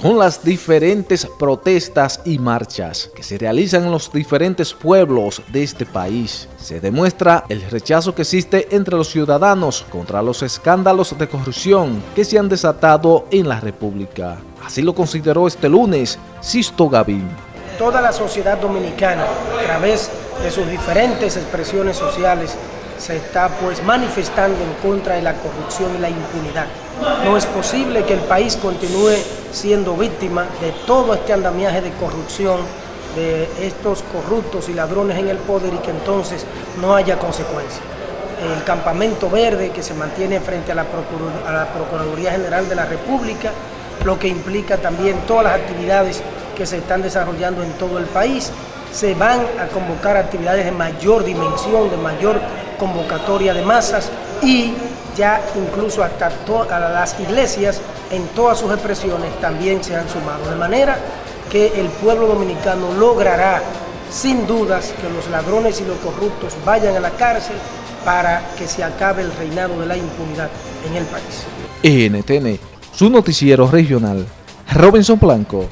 con las diferentes protestas y marchas que se realizan en los diferentes pueblos de este país. Se demuestra el rechazo que existe entre los ciudadanos contra los escándalos de corrupción que se han desatado en la República. Así lo consideró este lunes Sisto Gavín. Toda la sociedad dominicana, a través de sus diferentes expresiones sociales, se está pues manifestando en contra de la corrupción y la impunidad. No es posible que el país continúe siendo víctima de todo este andamiaje de corrupción, de estos corruptos y ladrones en el poder y que entonces no haya consecuencias. El campamento verde que se mantiene frente a la, a la Procuraduría General de la República, lo que implica también todas las actividades que se están desarrollando en todo el país, se van a convocar actividades de mayor dimensión, de mayor convocatoria de masas y ya incluso hasta las iglesias en todas sus expresiones también se han sumado. De manera que el pueblo dominicano logrará sin dudas que los ladrones y los corruptos vayan a la cárcel para que se acabe el reinado de la impunidad en el país. NTN, su noticiero regional, Robinson Blanco.